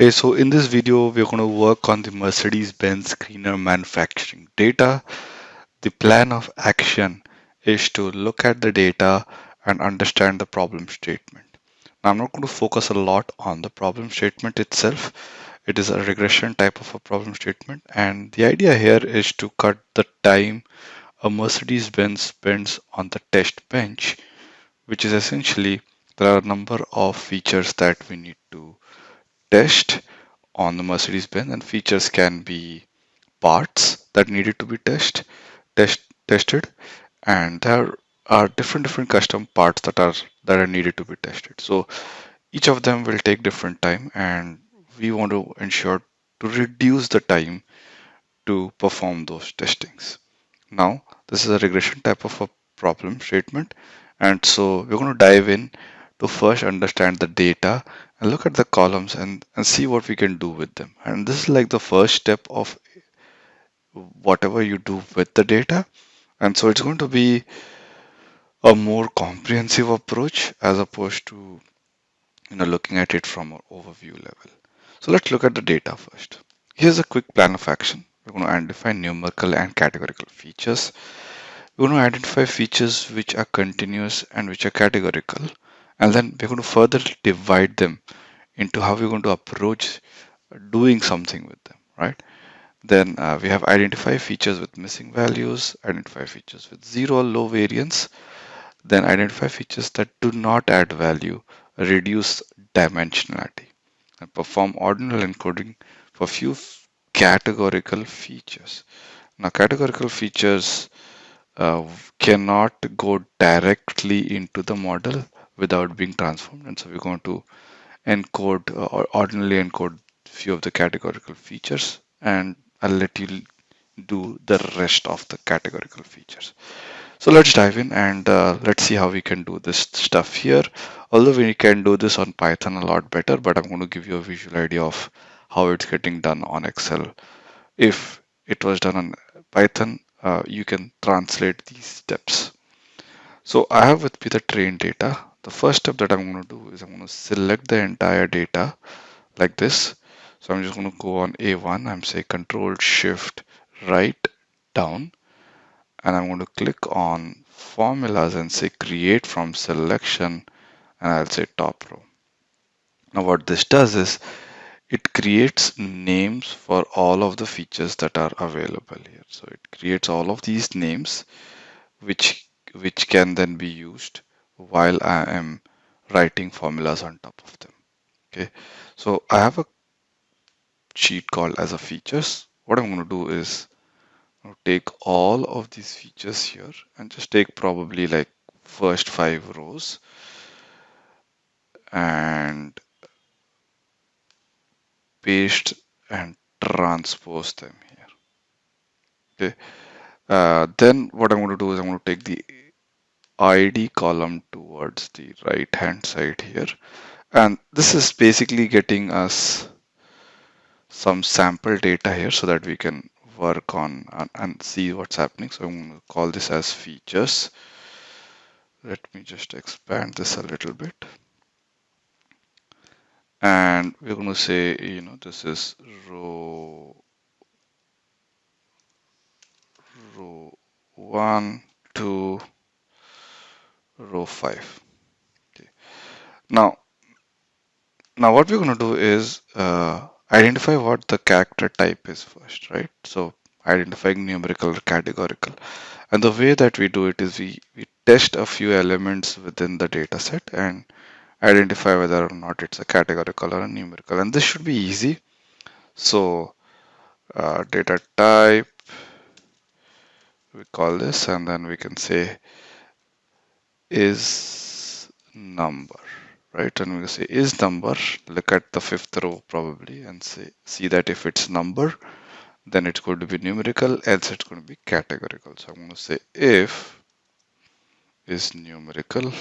So in this video, we're going to work on the Mercedes-Benz Greener Manufacturing data. The plan of action is to look at the data and understand the problem statement. Now, I'm not going to focus a lot on the problem statement itself. It is a regression type of a problem statement. And the idea here is to cut the time a Mercedes-Benz spends on the test bench, which is essentially there are a number of features that we need to test on the Mercedes-Benz and features can be parts that needed to be test, test tested. And there are different different custom parts that are that are needed to be tested. So each of them will take different time and we want to ensure to reduce the time to perform those testings. Now this is a regression type of a problem statement. And so we're going to dive in to first understand the data and look at the columns and, and see what we can do with them. And this is like the first step of whatever you do with the data. And so it's going to be a more comprehensive approach as opposed to you know looking at it from an overview level. So let's look at the data first. Here's a quick plan of action. We're going to identify numerical and categorical features. We're going to identify features which are continuous and which are categorical and then we're going to further divide them into how we're going to approach doing something with them right? Then uh, we have identify features with missing values identify features with zero or low variance then identify features that do not add value reduce dimensionality and perform ordinal encoding for few categorical features. Now categorical features uh, cannot go directly into the model without being transformed. And so we're going to encode uh, or ordinarily encode few of the categorical features and I'll let you do the rest of the categorical features. So let's dive in and uh, let's see how we can do this stuff here. Although we can do this on Python a lot better, but I'm going to give you a visual idea of how it's getting done on Excel. If it was done on Python, uh, you can translate these steps. So I have with me the train data the first step that I'm going to do is I'm going to select the entire data like this. So I'm just going to go on A1. I'm say control shift right down and I'm going to click on formulas and say create from selection and I'll say top row. Now what this does is it creates names for all of the features that are available here. So it creates all of these names which which can then be used while I am writing formulas on top of them. Okay, so I have a sheet called as a features. What I'm going to do is take all of these features here and just take probably like first five rows and paste and transpose them here. Okay. Uh, then what I'm going to do is I'm going to take the id column towards the right hand side here. And this is basically getting us some sample data here so that we can work on and, and see what's happening. So I'm going to call this as features. Let me just expand this a little bit. And we're going to say you know this is row row one two row 5 okay. Now now what we're going to do is uh, identify what the character type is first right? So identifying numerical or categorical. And the way that we do it is we, we test a few elements within the data set and identify whether or not it's a categorical or a numerical. And this should be easy. So uh, data type we call this and then we can say is number right? And we say is number look at the fifth row probably and say see that if it's number then it's going to be numerical else it's going to be categorical. So i'm going to say if is numerical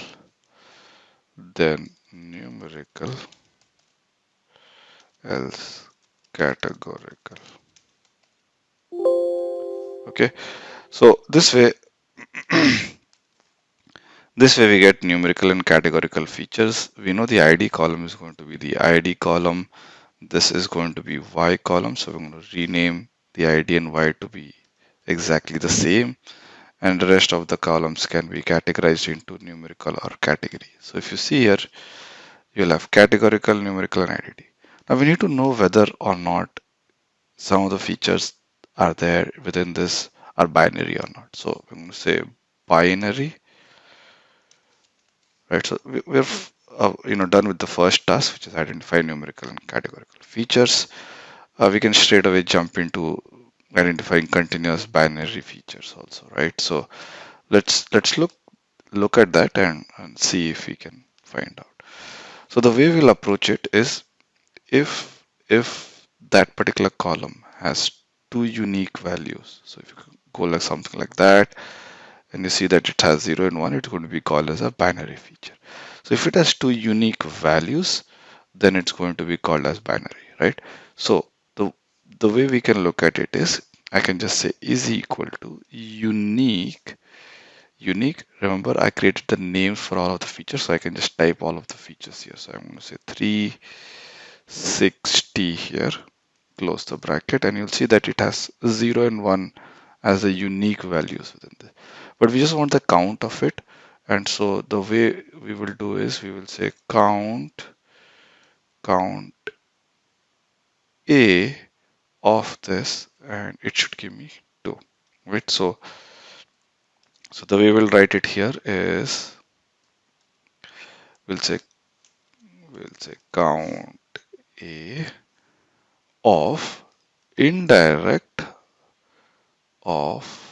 then numerical else categorical. Okay? So this way This way we get numerical and categorical features. We know the ID column is going to be the ID column. this is going to be y column so we're going to rename the id and y to be exactly the same and the rest of the columns can be categorized into numerical or category so if you see here you'll have categorical numerical and ID. now we need to know whether or not some of the features are there within this are binary or not so I'm going to say binary right so we, have uh, you know done with the first task which is identify numerical and categorical features. Uh, we can straight away jump into identifying continuous binary features also right? So let's let's look look at that and, and see if we can find out. So the way we'll approach it is if if that particular column has two unique values. So if you go like something like that and you see that it has 0 and 1 it's going to be called as a binary feature. So if it has two unique values then it's going to be called as binary right? So the the way we can look at it is I can just say is equal to unique unique. Remember I created the names for all of the features so I can just type all of the features here. So I'm going to say 360 here close the bracket and you'll see that it has 0 and 1 as the unique values within this but we just want the count of it. And so the way we will do is we will say count count a of this and it should give me 2 right? So so the way we'll write it here is we'll say we'll say count a of indirect of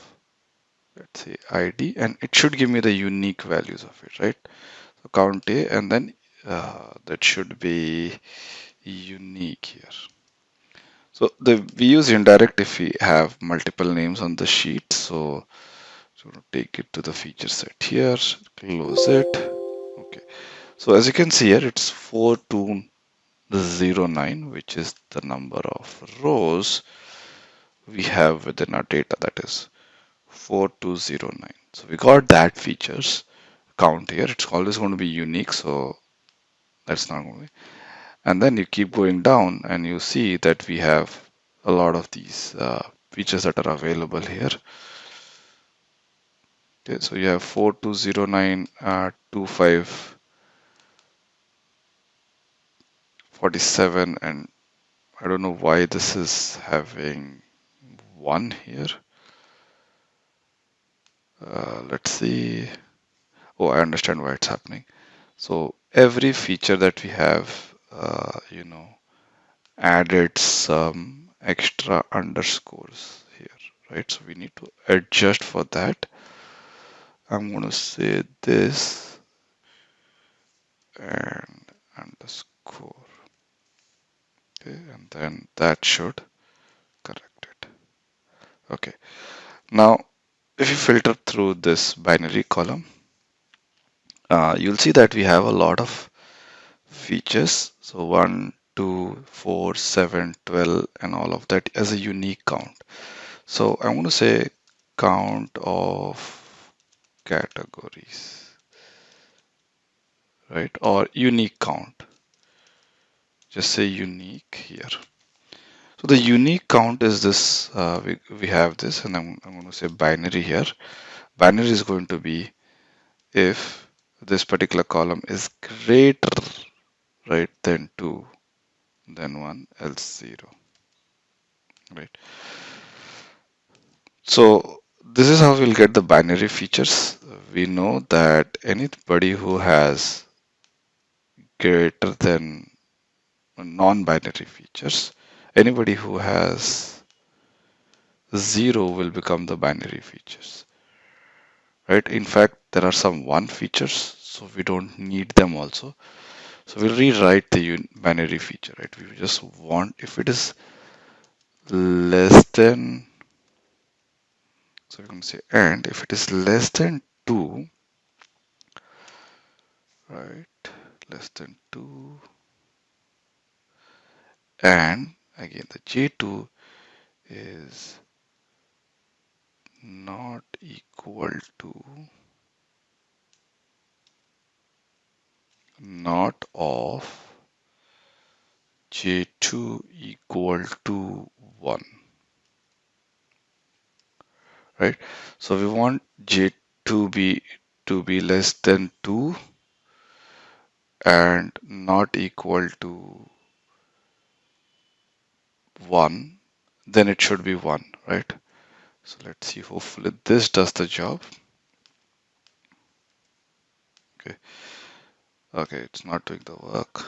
let's say id and it should give me the unique values of it right? So count a and then uh, that should be unique here. So the we use indirect if we have multiple names on the sheet. So so take it to the feature set here close it. Okay. So as you can see here it's 4209 which is the number of rows we have within our data that is 4209 so we got that features count here. It's always going to be unique so that's not going to be. And then you keep going down and you see that we have a lot of these uh, features that are available here. Okay so you have 4209 uh, 25 47 and I don't know why this is having one here uh, let's see. Oh I understand why it's happening. So every feature that we have uh, you know added some extra underscores here right? So we need to adjust for that. I'm going to say this and underscore. Okay and then that should correct it. Okay. Now if you filter through this binary column uh, you'll see that we have a lot of features. So 1 2 4 7 12 and all of that as a unique count. So I'm going to say count of categories right? Or unique count. Just say unique here so the unique count is this uh, we, we have this and I'm, I'm going to say binary here. Binary is going to be if this particular column is greater right than 2 than 1 else 0 right? So this is how we'll get the binary features. We know that anybody who has greater than non-binary features anybody who has 0 will become the binary features. Right? In fact there are some one features so we don't need them also. So we'll rewrite the binary feature right? We just want if it is less than so going to say and if it is less than 2 right? Less than 2 and again the j2 is not equal to not of j2 equal to 1 right? So we want j2 be to be less than 2 and not equal to 1 then it should be 1 right? So let's see hopefully this does the job. Okay. Okay it's not doing the work.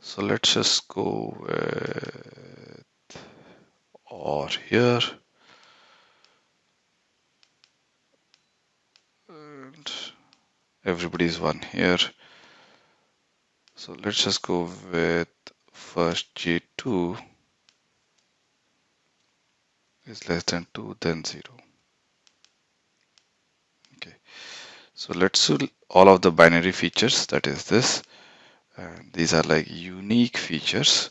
So let's just go with or here. And everybody's one here. So let's just go with first j2 is less than 2 then 0 okay. So let's do all of the binary features that is this. And these are like unique features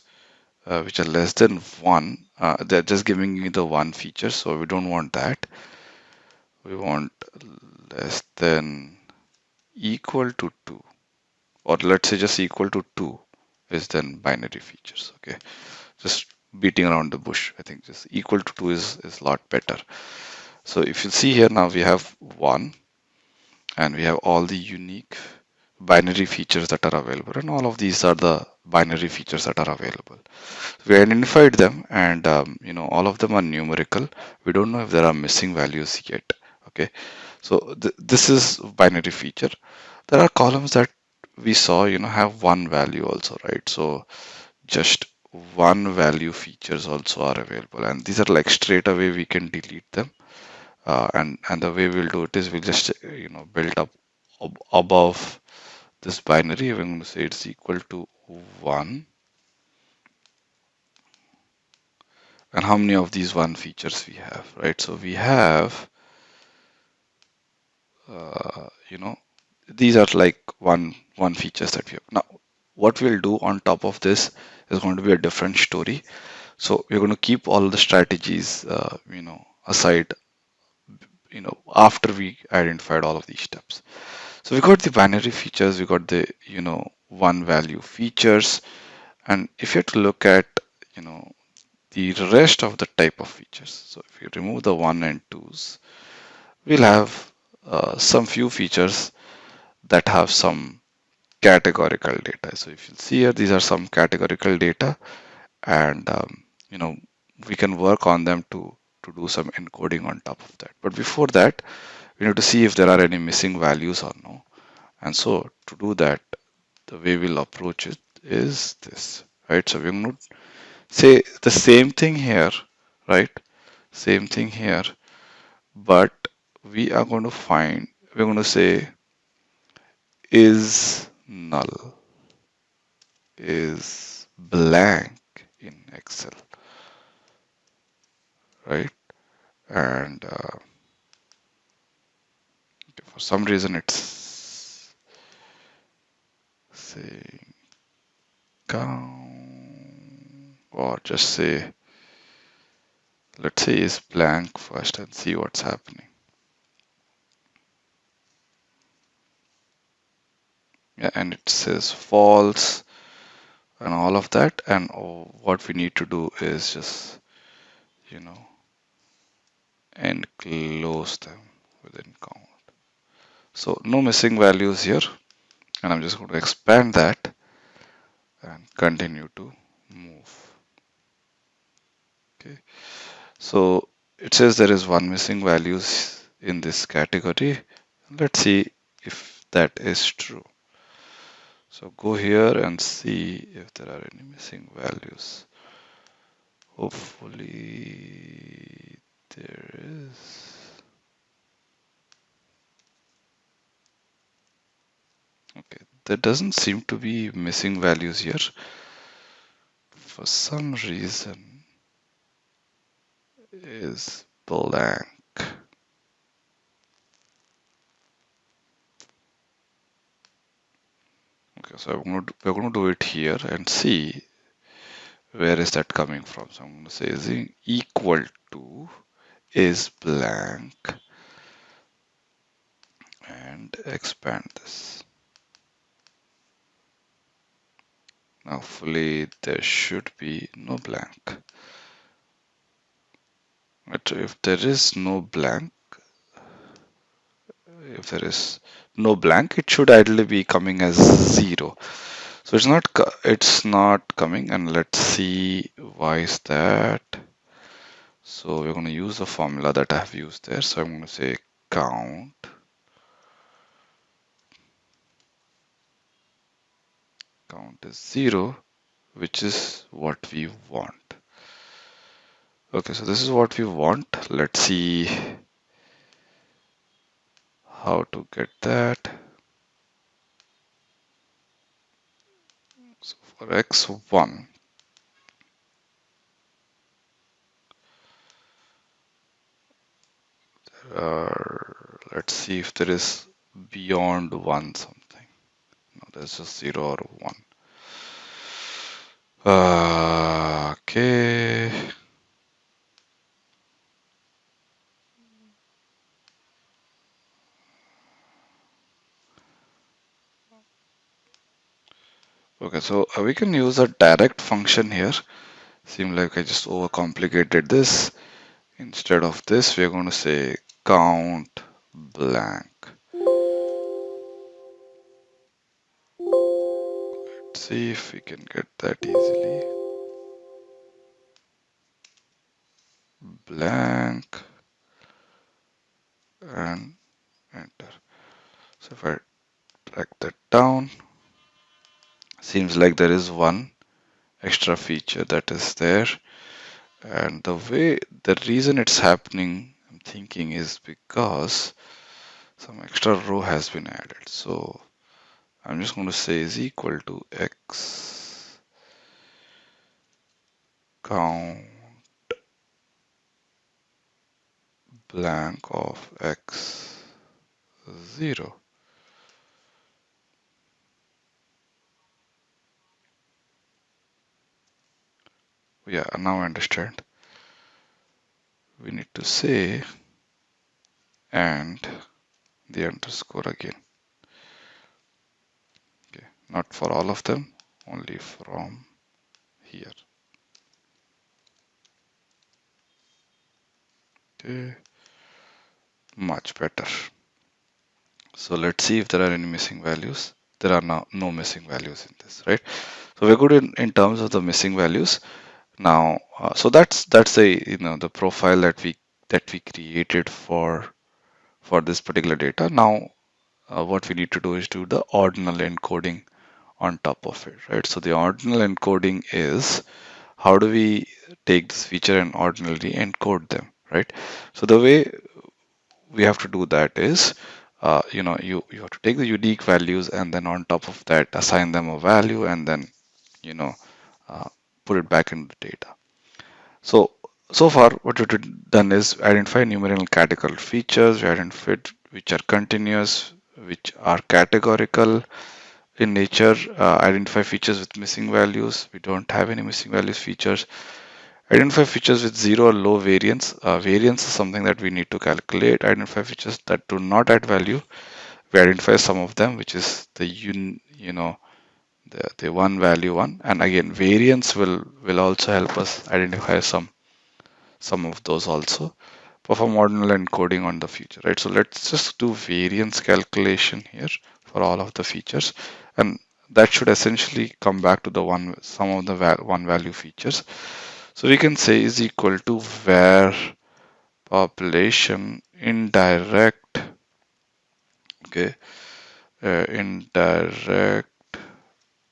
uh, which are less than 1 uh, they're just giving you the one feature so we don't want that. We want less than equal to 2 or let's say just equal to 2 is then binary features okay? Just beating around the bush. I think just equal to 2 is is a lot better. So if you see here now we have 1 and we have all the unique binary features that are available and all of these are the binary features that are available. We identified them and um, you know all of them are numerical. We don't know if there are missing values yet okay? So th this is binary feature. There are columns that we saw you know have one value also right? So just one value features also are available. And these are like straight away we can delete them. Uh, and and the way we'll do it is we'll just you know build up ab above this binary. We're going to say it's equal to one. And how many of these one features we have right? So we have uh, you know these are like one one features that we have. Now what we'll do on top of this is going to be a different story. So we're going to keep all the strategies uh, you know aside you know after we identified all of these steps. So we got the binary features we got the you know one value features. And if you have to look at you know the rest of the type of features so if you remove the one and twos we'll have uh, some few features that have some categorical data. So if you see here, these are some categorical data and um, you know we can work on them to to do some encoding on top of that. But before that, we need to see if there are any missing values or no. And so to do that, the way we'll approach it is this, right? So we're going to say the same thing here, right? Same thing here, but we are going to find, we're going to say is null, is blank in Excel, right? And uh, for some reason it's saying count or just say let's say is blank first and see what's happening. And it says false and all of that. And what we need to do is just, you know, and close them within count. So no missing values here. And I'm just going to expand that and continue to move. Okay. So it says there is one missing values in this category. Let's see if that is true. So go here and see if there are any missing values. Hopefully there is. Okay, there doesn't seem to be missing values here. For some reason is blank. Okay, so I'm going to, we're to do it here and see where is that coming from. So I'm to say is equal to is blank and expand this. Now, hopefully there should be no blank. But if there is no blank, if there is no blank, it should ideally be coming as zero. So it's not it's not coming, and let's see why is that. So we're going to use the formula that I have used there. So I'm going to say count count is zero, which is what we want. Okay, so this is what we want. Let's see how to get that. So for x1, let's see if there is beyond 1 something. No, there's just 0 or 1. Uh, okay. Okay, so uh, we can use a direct function here. Seem like I just overcomplicated this. Instead of this, we're going to say count blank. Let's see if we can get that easily. Blank and enter. So if I drag that down, seems like there is one extra feature that is there. And the way the reason it's happening I'm thinking is because some extra row has been added. So I'm just going to say is equal to x count blank of x 0 yeah now I understand. We need to say and the underscore again. Okay not for all of them only from here. Okay much better. So let's see if there are any missing values. There are no, no missing values in this right? So we're good in, in terms of the missing values now uh, so that's that's the you know the profile that we that we created for for this particular data. Now uh, what we need to do is do the ordinal encoding on top of it right? So the ordinal encoding is how do we take this feature and ordinally encode them right? So the way we have to do that is uh, you know you you have to take the unique values and then on top of that assign them a value and then you know uh, put it back into the data. So, so far what we've done is identify numerical categorical features, we identified which are continuous, which are categorical in nature, uh, identify features with missing values. We don't have any missing values features. Identify features with zero or low variance. Uh, variance is something that we need to calculate. Identify features that do not add value. We identify some of them, which is the un, you know the, the one value one. And again variance will will also help us identify some some of those also. Perform ordinal encoding on the feature right? So let's just do variance calculation here for all of the features. And that should essentially come back to the one some of the val one value features. So we can say is equal to var population indirect okay uh, indirect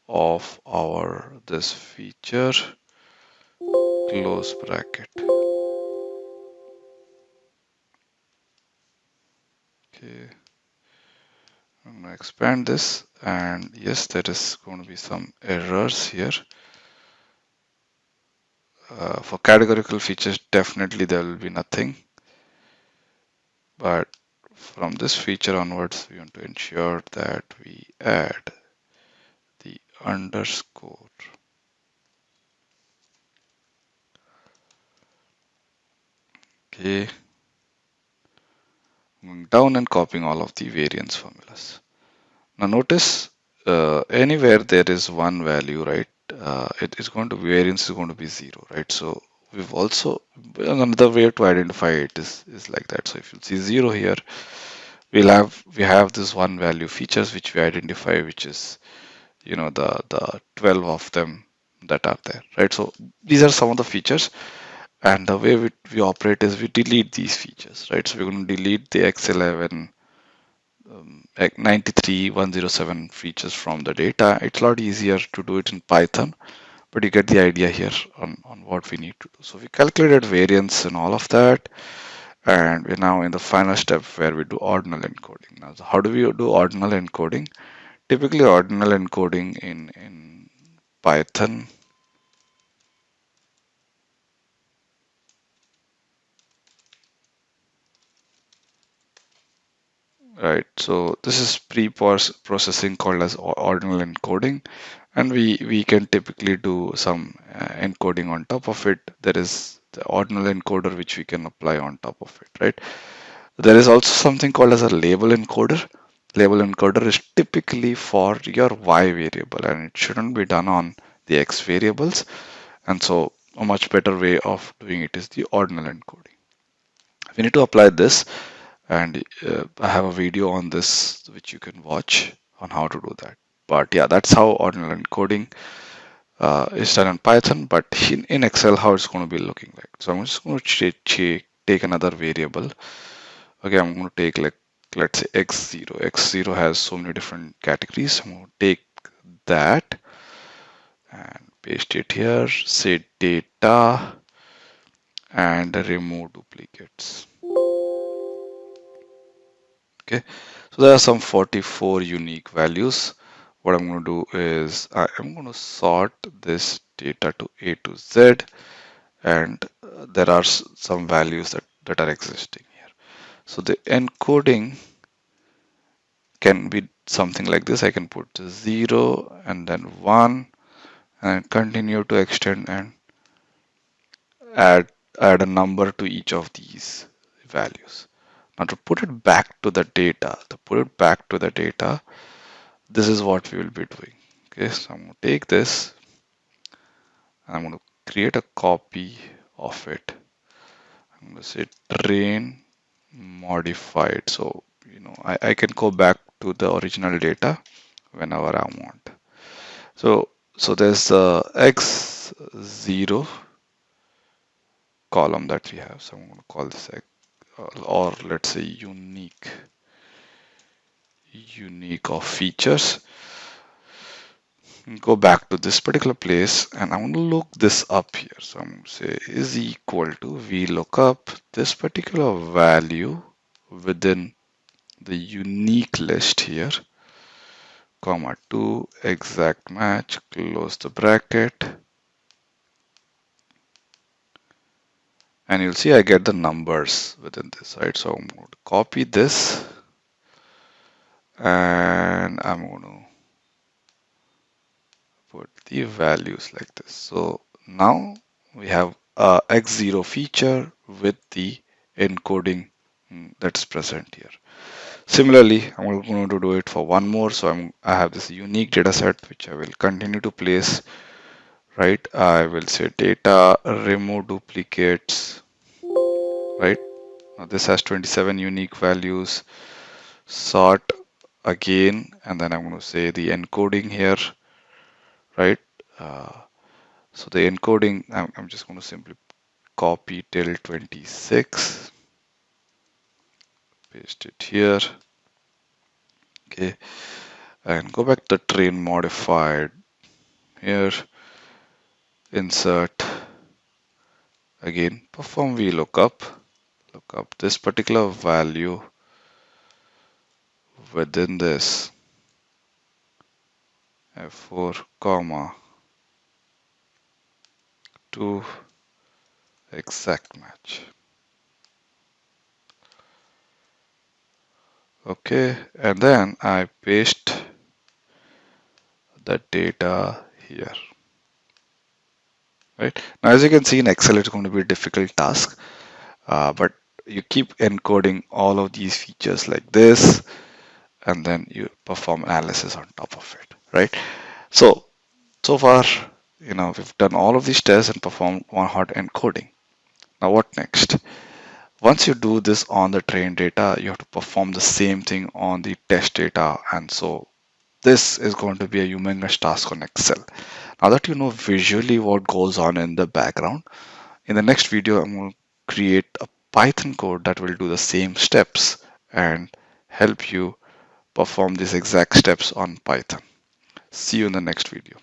of our this feature close bracket. Okay. I'm to expand this and yes there is going to be some errors here. Uh, for categorical features definitely there will be nothing. But from this feature onwards we want to ensure that we add underscore okay going down and copying all of the variance formulas now notice uh, anywhere there is one value right uh, it is going to variance is going to be zero, right? So we've also another way to identify it is is like that. So if you see zero here, we'll have we have this one value features which we identify, which is you know the the 12 of them that are there, right? So these are some of the features, and the way we, we operate is we delete these features, right? So we're going to delete the X11 um, 93107 features from the data. It's a lot easier to do it in Python, but you get the idea here on, on what we need to do. So we calculated variance and all of that. And we're now in the final step where we do ordinal encoding. Now, how do we do ordinal encoding? Typically, ordinal encoding in, in Python. Right so this is pre-processing called as ordinal encoding and we we can typically do some uh, encoding on top of it. There is the ordinal encoder which we can apply on top of it right? There is also something called as a label encoder label encoder is typically for your y variable and it shouldn't be done on the x variables and so a much better way of doing it is the ordinal encoding we need to apply this and uh, I have a video on this which you can watch on how to do that. But yeah, that's how ordinal encoding uh, is done in Python, but in, in, Excel, how it's going to be looking like. So I'm just going to take another variable. Okay, I'm going to take like, let's say X0. X0 has so many different categories. To take that and paste it here, say data and remove duplicates okay so there are some 44 unique values what I'm going to do is I am going to sort this data to A to Z and uh, there are some values that, that are existing so the encoding can be something like this I can put 0 and then 1 and continue to extend and add add a number to each of these values now to put it back to the data, to put it back to the data, this is what we will be doing. Okay, so I'm going to take this I'm going to create a copy of it. I'm going to say train modified. So, you know, I, I can go back to the original data whenever I want. So, so there's the x0 column that we have. So I'm going to call this uh, or let's say unique unique of features go back to this particular place and I'm going to look this up here. So I'm going to say is equal to VLOOKUP this particular value within the unique list here comma 2 exact match close the bracket. And you'll see I get the numbers within this right? So I'm going to copy this and I'm going to the values like this. So now we have a x0 feature with the encoding mm, that's present here. Similarly I'm going to do it for one more. So I'm I have this unique data set which I will continue to place right? I will say data remove duplicates right? Now this has 27 unique values. Sort again and then I'm going to say the encoding here right? Uh, so the encoding I'm, I'm just going to simply copy till 26 paste it here okay? And go back to train modified here insert again perform VLOOKUP. Look up this particular value within this f4 comma 2 exact match. Okay and then I paste the data here. Right? Now as you can see in excel it's going to be a difficult task uh, but you keep encoding all of these features like this and then you perform analysis on top of it right so so far you know, we've done all of these tests and performed one hot encoding. Now what next? Once you do this on the train data, you have to perform the same thing on the test data. And so this is going to be a humongous task on Excel. Now that you know visually what goes on in the background, in the next video, I'm going to create a Python code that will do the same steps and help you perform these exact steps on Python. See you in the next video.